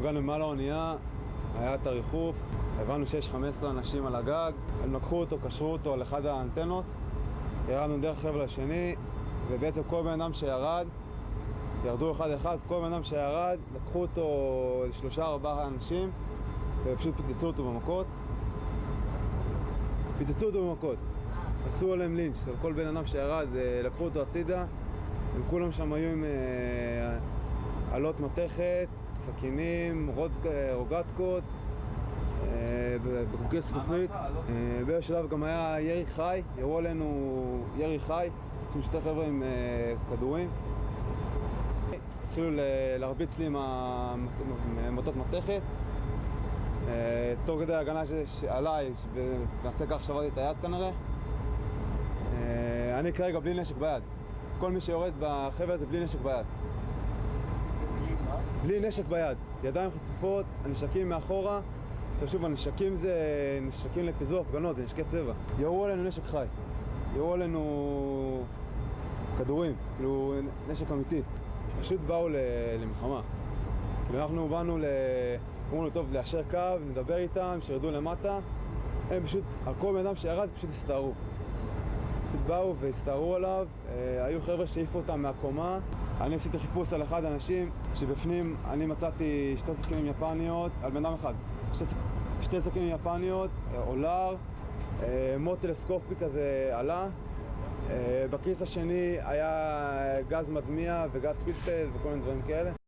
הגענו מעל האונייה, היה את הריחוף, הבנו שיש 15 אנשים על הגג, הם לקחו אותו, קשרו אותו על אחד האנטנות, ירדנו דרך חבל השני, ובעצם כל בן אדם שירד, ירדו אחד אחד, כל בן אדם שירד, לקחו אותו שלושה ארבעה אנשים, ופשוט פיצצו אותו במכות. פיצצו אותו במכות. עשו עליהם לינץ', על כל בן אדם שירד, אה, לקחו אותו הצידה, הם כולם שם היו עם אה, עלות מתכת, סכינים, רוד, אה, רוגטקות, אה, בקבוקי זכוכית. אה, באיזשהו שלב גם היה ירי חי, ירו עלינו ירי חי, עשו שתי חבר'ה עם כדורים. התחילו להרביץ לי עם המוטות מתכת. תוך כדי ש- עליי, ונעשה כך שברתי את היד כנראה. אה, אני כרגע בלי נשק ביד. כל מי שיורד בחבל הזה בלי נשק ביד. בלי נשק ביד. ידיים חשופות, הנשקים מאחורה. עכשיו שוב, הנשקים זה נשקים לפיזור הפגנות, זה נשקי צבע. ירו עלינו נשק חי. ירו עלינו כדורים, כאילו נשק אמיתי. פשוט באו ל- למלחמה. כאילו אנחנו באנו ל... אמרו לו, טוב, ליישר קו, נדבר איתם, שירדו למטה. הם פשוט, על כל בן אדם שירד, פשוט הסתערו. פשוט באו והסתערו עליו, אה, היו חבר'ה שהעיפו אותם מהקומה. אני עשיתי חיפוש על אחד האנשים, שבפנים אני מצאתי שתי סכינים יפניות, על בן אדם אחד. שתי, שתי סכינים יפניות, אה, אולר, אה, מוט טלסקופי כזה עלה. אה, בכיס השני היה גז מדמיע וגז פלפל וכל מיני דברים כאלה.